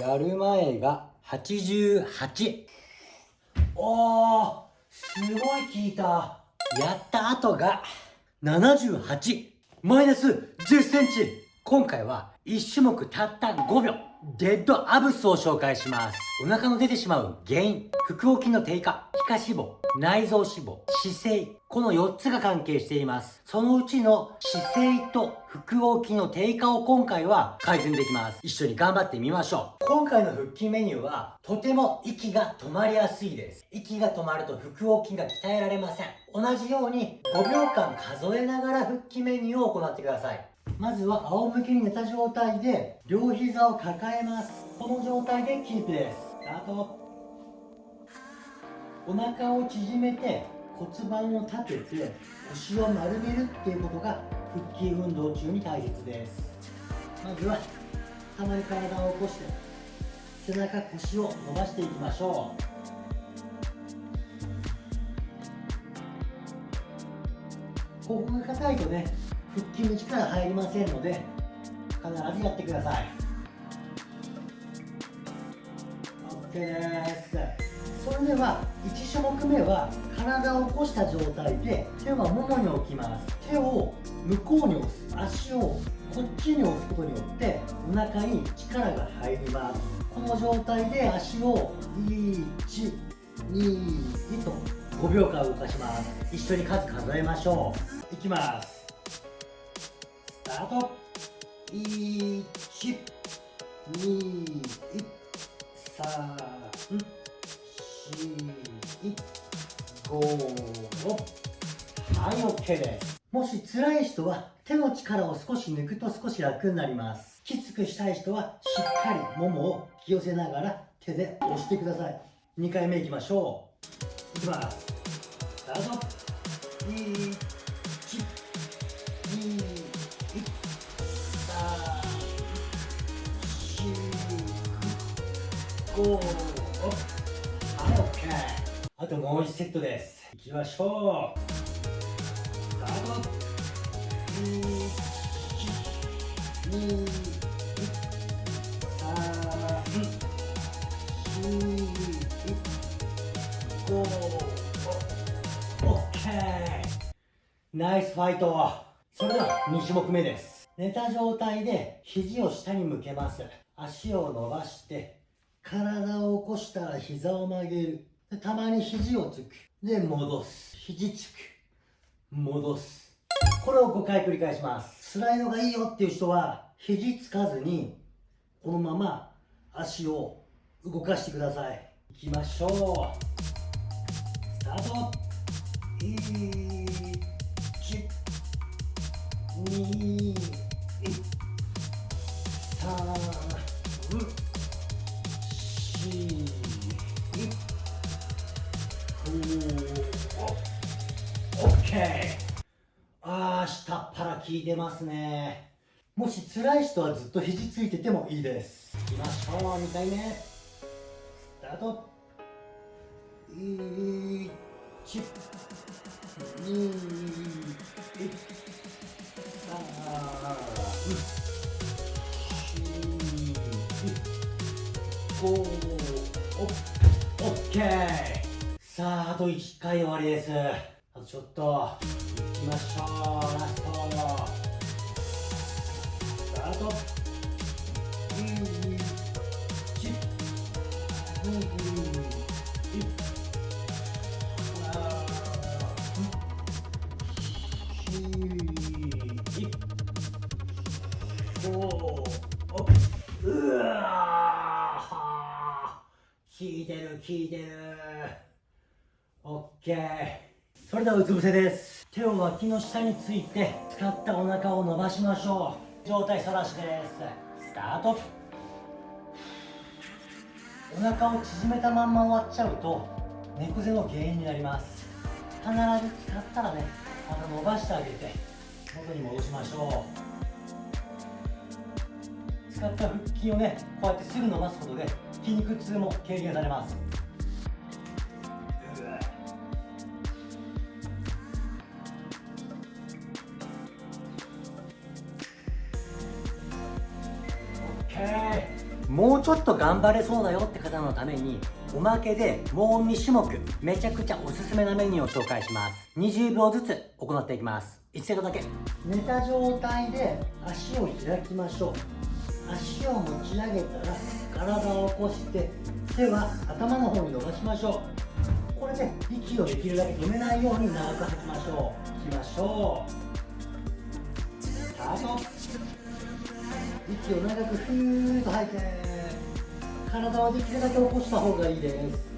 やる前が88おーすごい効いた。やった後が78マイナス10センチ。今回は1種目たった5秒。デッドアブスを紹介します。お腹の出てしまう原因。腹横筋の低下。皮下脂肪。内臓脂肪。姿勢。この4つが関係しています。そのうちの姿勢と腹横筋の低下を今回は改善できます。一緒に頑張ってみましょう。今回の腹筋メニューはとても息が止まりやすいです。息が止まると腹横筋が鍛えられません。同じように5秒間数えながら腹筋メニューを行ってください。まずは仰向けに寝た状態で両膝を抱えます。この状態でキープです。スタート。お腹を縮めて骨盤を立てて腰を丸めるっていうことが腹筋運動中に大切です。まずはたまに体を起こして背中腰を伸ばしていきましょう。ここが硬いとね腹筋に力入りませんので必ずやってください。OK です。それでは1種目目は体を起こした状態で手はももに置きます。手を向こうに押す。足をこっちに押すことによってお腹に力が入ります。この状態で足を1 2と5秒間動かします。一緒に数数えましょう。いきます。スタート1 2 3 4 5はい OK です。もし辛い人は手の力を少し抜くと少し楽になります。きつくしたい人はしっかりももを引き寄せながら手で押してください。2回目いきましょう。いきます。スタート。1 2 3 4 5はい OK あともう1セットですいきましょうスタート1 2ナイスファイトそれでは2種目目です寝た状態で肘を下に向けます足を伸ばして体を起こしたら膝を曲げる。たまに肘をつく。で戻す。肘つく。戻す。これを5回繰り返します。辛いのがいいよっていう人は肘つかずにこのまま足を動かしてください。いきましょう。スタート。1 2 OK ああ下っ腹効いてますね。もし辛い人はずっと肘ついててもいいです。いきましょう2回目スタート。1 2 3 4 5 OK さああと1回終わりです。あとちょっといきましょうラストスタートうわ効いてる効いてるオッケー。それではうつ伏せです。手を脇の下について使ったお腹を伸ばしましょう。上体反らしです。スタート。お腹を縮めたまんま終わっちゃうと猫背の原因になります。必ず使ったらねまた伸ばしてあげて元に戻しましょう。使った腹筋をねこうやってすぐ伸ばすことで筋肉痛も軽減されます。もうちょっと頑張れそうだよって方のためにおまけでもう2種目めちゃくちゃおすすめなメニューを紹介します。20秒ずつ行っていきます。1セットだけ。寝た状態で足を開きましょう。足を持ち上げたら体を起こして手は頭の方に伸ばしましょう。これで息をできるだけ止めないように長く吐きましょう。いきましょう。スタート。息を長くふーっと吐いて体をできるだけ起こした方がいいです。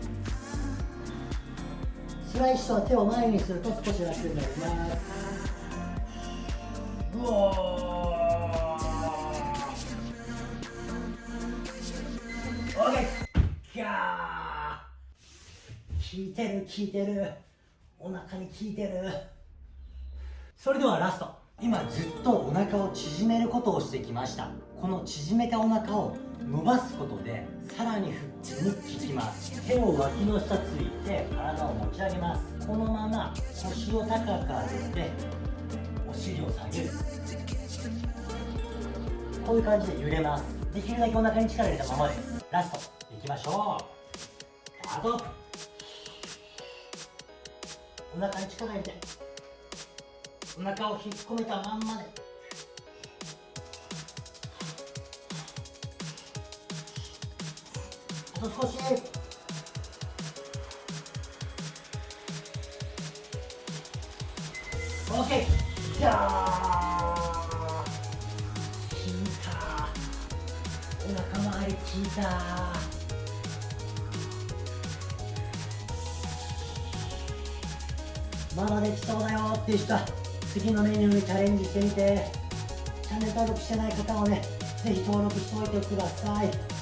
スライスは手を前にすると少し楽になります。うおー。OK ギャー。効いてる効いてる。お腹に効いてる。それではラスト。今ずっとお腹を縮めることをしてきました。この縮めたお腹を伸ばすことでさらに腹筋に効きます。手を脇の下ついて体を持ち上げます。このまま腰を高く上げてお尻を下げる。こういう感じで揺れます。できるだけお腹に力入れたままです。ラストいきましょう。スタートお腹に力入れて。お腹を引っ込めたまんまで。あと少し。OK じゃあ。効いた。お腹周り効いた。まだできそうだよっていう人次のメニューにチャレンジしてみてチャンネル登録してない方はねぜひ登録しておいてください。